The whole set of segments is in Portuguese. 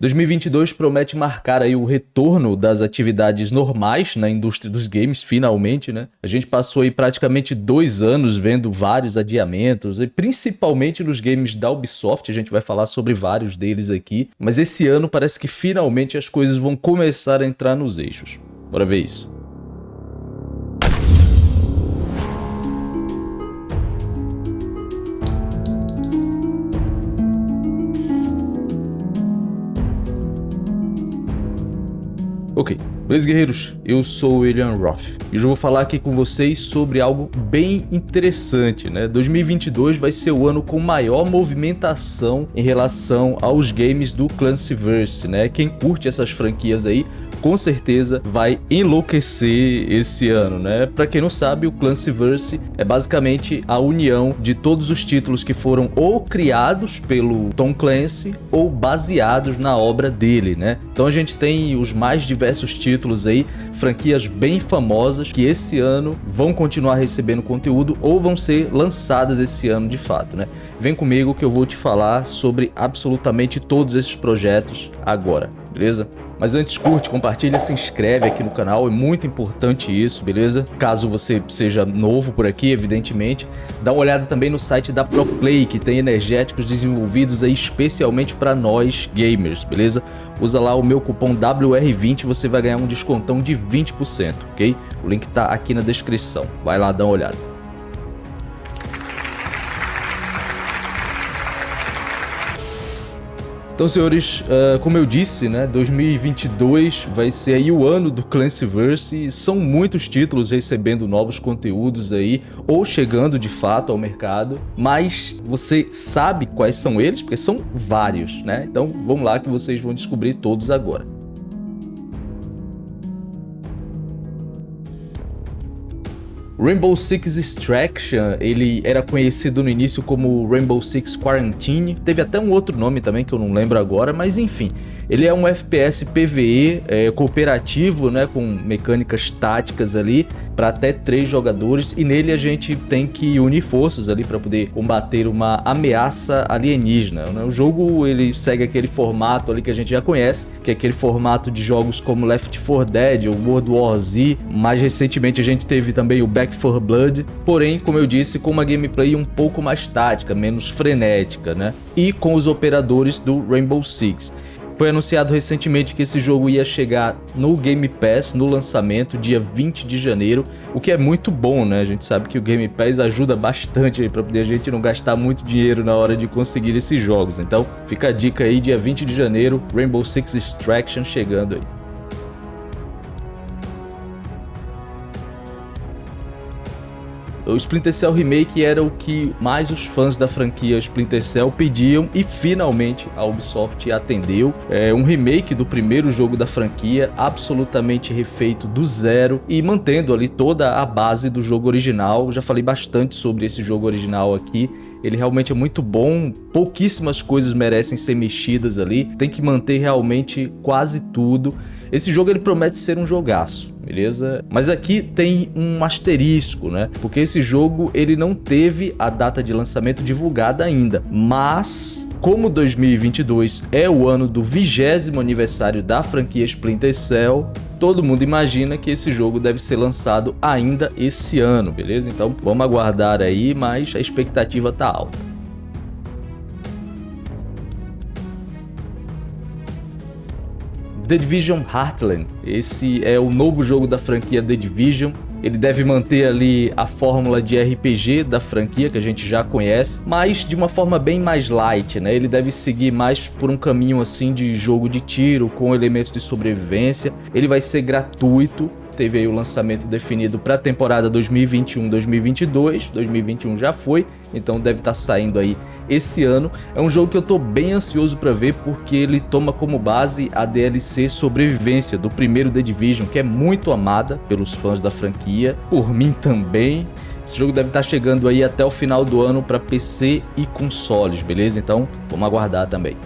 2022 promete marcar aí o retorno das atividades normais na indústria dos games, finalmente, né? A gente passou aí praticamente dois anos vendo vários adiamentos, e principalmente nos games da Ubisoft, a gente vai falar sobre vários deles aqui, mas esse ano parece que finalmente as coisas vão começar a entrar nos eixos. Bora ver isso. Ok, beleza guerreiros? Eu sou o William Roth e hoje eu vou falar aqui com vocês sobre algo bem interessante, né? 2022 vai ser o ano com maior movimentação em relação aos games do Clancyverse, né? Quem curte essas franquias aí com certeza vai enlouquecer esse ano, né? Para quem não sabe, o Clancyverse é basicamente a união de todos os títulos que foram ou criados pelo Tom Clancy ou baseados na obra dele, né? Então a gente tem os mais diversos títulos aí, franquias bem famosas que esse ano vão continuar recebendo conteúdo ou vão ser lançadas esse ano de fato, né? Vem comigo que eu vou te falar sobre absolutamente todos esses projetos agora, beleza? Mas antes curte, compartilha, se inscreve aqui no canal, é muito importante isso, beleza? Caso você seja novo por aqui, evidentemente, dá uma olhada também no site da ProPlay, que tem energéticos desenvolvidos aí especialmente para nós gamers, beleza? Usa lá o meu cupom WR20 você vai ganhar um descontão de 20%, ok? O link tá aqui na descrição, vai lá dar uma olhada. Então, senhores, uh, como eu disse, né, 2022 vai ser aí o ano do Clancyverse e são muitos títulos recebendo novos conteúdos aí ou chegando de fato ao mercado, mas você sabe quais são eles? Porque são vários, né? Então, vamos lá que vocês vão descobrir todos agora. Rainbow Six Extraction, ele era conhecido no início como Rainbow Six Quarantine, teve até um outro nome também que eu não lembro agora, mas enfim, ele é um FPS PvE é, cooperativo, né, com mecânicas táticas ali para até três jogadores e nele a gente tem que unir forças ali para poder combater uma ameaça alienígena. Né? O jogo ele segue aquele formato ali que a gente já conhece, que é aquele formato de jogos como Left 4 Dead ou World War Z. Mais recentemente a gente teve também o Back 4 Blood, porém, como eu disse, com uma gameplay um pouco mais tática, menos frenética, né? E com os operadores do Rainbow Six. Foi anunciado recentemente que esse jogo ia chegar no Game Pass no lançamento, dia 20 de janeiro, o que é muito bom, né? A gente sabe que o Game Pass ajuda bastante aí para poder a gente não gastar muito dinheiro na hora de conseguir esses jogos. Então, fica a dica aí, dia 20 de janeiro, Rainbow Six Extraction chegando aí. O Splinter Cell Remake era o que mais os fãs da franquia Splinter Cell pediam e finalmente a Ubisoft atendeu. É um remake do primeiro jogo da franquia, absolutamente refeito do zero e mantendo ali toda a base do jogo original. Já falei bastante sobre esse jogo original aqui. Ele realmente é muito bom, pouquíssimas coisas merecem ser mexidas ali, tem que manter realmente quase tudo. Esse jogo ele promete ser um jogaço beleza? Mas aqui tem um asterisco, né? Porque esse jogo ele não teve a data de lançamento divulgada ainda, mas como 2022 é o ano do vigésimo aniversário da franquia Splinter Cell, todo mundo imagina que esse jogo deve ser lançado ainda esse ano, beleza? Então vamos aguardar aí, mas a expectativa tá alta. The Division Heartland. Esse é o novo jogo da franquia The Division. Ele deve manter ali a fórmula de RPG da franquia que a gente já conhece, mas de uma forma bem mais light, né? Ele deve seguir mais por um caminho assim de jogo de tiro com elementos de sobrevivência. Ele vai ser gratuito, teve aí o lançamento definido para a temporada 2021-2022, 2021 já foi, então deve estar tá saindo aí esse ano. É um jogo que eu tô bem ansioso para ver porque ele toma como base a DLC Sobrevivência do primeiro The Division, que é muito amada pelos fãs da franquia, por mim também. Esse jogo deve estar tá chegando aí até o final do ano para PC e consoles, beleza? Então vamos aguardar também.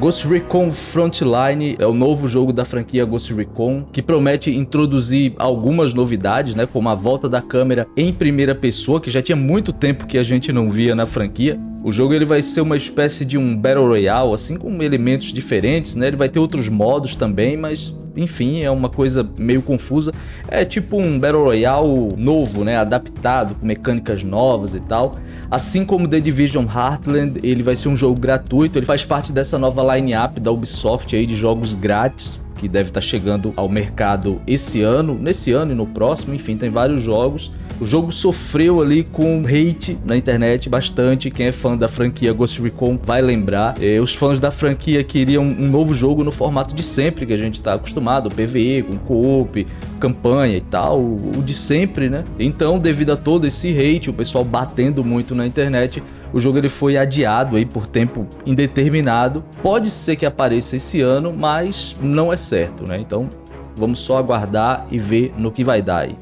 Ghost Recon Frontline é o novo jogo da franquia Ghost Recon, que promete introduzir algumas novidades, né, como a volta da câmera em primeira pessoa, que já tinha muito tempo que a gente não via na franquia. O jogo ele vai ser uma espécie de um Battle Royale, assim com elementos diferentes, né? Ele vai ter outros modos também, mas enfim, é uma coisa meio confusa. É tipo um Battle Royale novo, né? Adaptado, com mecânicas novas e tal. Assim como The Division Heartland, ele vai ser um jogo gratuito, ele faz parte dessa nova line-up da Ubisoft aí de jogos grátis que deve estar chegando ao mercado esse ano, nesse ano e no próximo, enfim, tem vários jogos. O jogo sofreu ali com hate na internet bastante, quem é fã da franquia Ghost Recon vai lembrar. E os fãs da franquia queriam um novo jogo no formato de sempre, que a gente está acostumado, PvE, com co-op, campanha e tal, o de sempre, né? Então, devido a todo esse hate, o pessoal batendo muito na internet, o jogo ele foi adiado aí por tempo indeterminado. Pode ser que apareça esse ano, mas não é certo, né? Então vamos só aguardar e ver no que vai dar aí.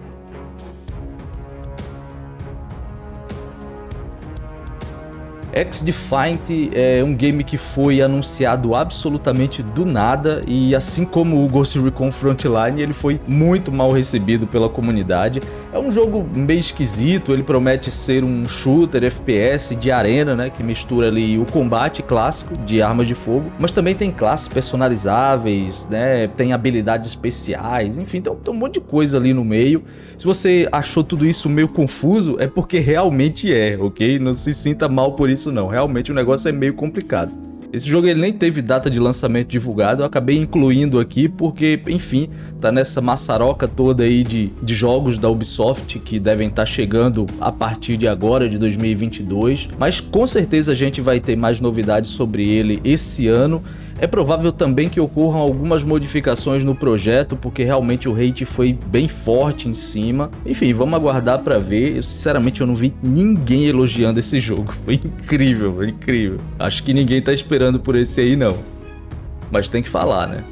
X-Defiant é um game que foi anunciado absolutamente do nada e assim como o Ghost Recon Frontline, ele foi muito mal recebido pela comunidade. É um jogo meio esquisito, ele promete ser um shooter FPS de arena, né, que mistura ali o combate clássico de armas de fogo, mas também tem classes personalizáveis, né, tem habilidades especiais, enfim, tem, tem um monte de coisa ali no meio. Se você achou tudo isso meio confuso, é porque realmente é, ok? Não se sinta mal por isso não, realmente o negócio é meio complicado. Esse jogo ele nem teve data de lançamento divulgado, eu acabei incluindo aqui porque, enfim, tá nessa maçaroca toda aí de, de jogos da Ubisoft que devem estar tá chegando a partir de agora, de 2022. Mas com certeza a gente vai ter mais novidades sobre ele esse ano é provável também que ocorram algumas modificações no projeto, porque realmente o hate foi bem forte em cima. Enfim, vamos aguardar para ver. Eu, sinceramente, eu não vi ninguém elogiando esse jogo. Foi incrível, foi incrível. Acho que ninguém tá esperando por esse aí, não. Mas tem que falar, né?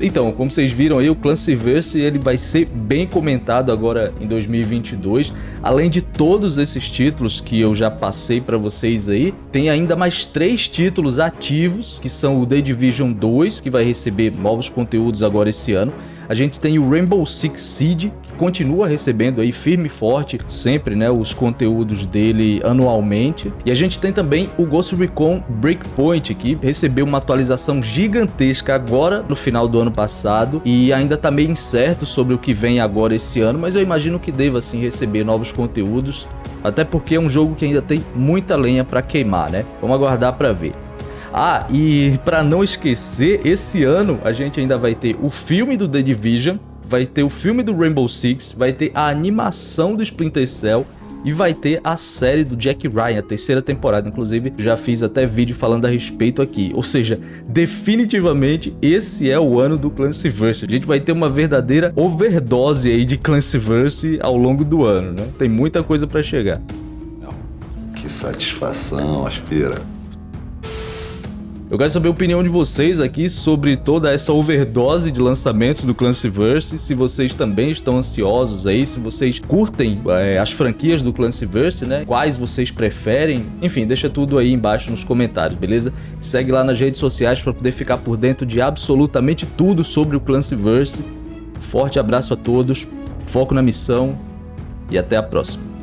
Então, como vocês viram aí, o Clancyverse ele vai ser bem comentado agora em 2022. Além de todos esses títulos que eu já passei para vocês aí, tem ainda mais três títulos ativos, que são o The Division 2, que vai receber novos conteúdos agora esse ano. A gente tem o Rainbow Six Siege, continua recebendo aí firme e forte sempre né, os conteúdos dele anualmente. E a gente tem também o Ghost Recon Breakpoint, que recebeu uma atualização gigantesca agora no final do ano passado e ainda tá meio incerto sobre o que vem agora esse ano, mas eu imagino que deva sim receber novos conteúdos, até porque é um jogo que ainda tem muita lenha para queimar, né? Vamos aguardar para ver. Ah, e para não esquecer, esse ano a gente ainda vai ter o filme do The Division, vai ter o filme do Rainbow Six, vai ter a animação do Splinter Cell e vai ter a série do Jack Ryan, a terceira temporada, inclusive já fiz até vídeo falando a respeito aqui. Ou seja, definitivamente esse é o ano do Clancyverse. A gente vai ter uma verdadeira overdose aí de Clancyverse ao longo do ano, né? Tem muita coisa para chegar. Que satisfação, aspira. Eu quero saber a opinião de vocês aqui sobre toda essa overdose de lançamentos do Clancyverse, se vocês também estão ansiosos aí, se vocês curtem é, as franquias do Clancyverse, né? Quais vocês preferem? Enfim, deixa tudo aí embaixo nos comentários, beleza? Segue lá nas redes sociais para poder ficar por dentro de absolutamente tudo sobre o Clancyverse. Forte abraço a todos, foco na missão e até a próxima.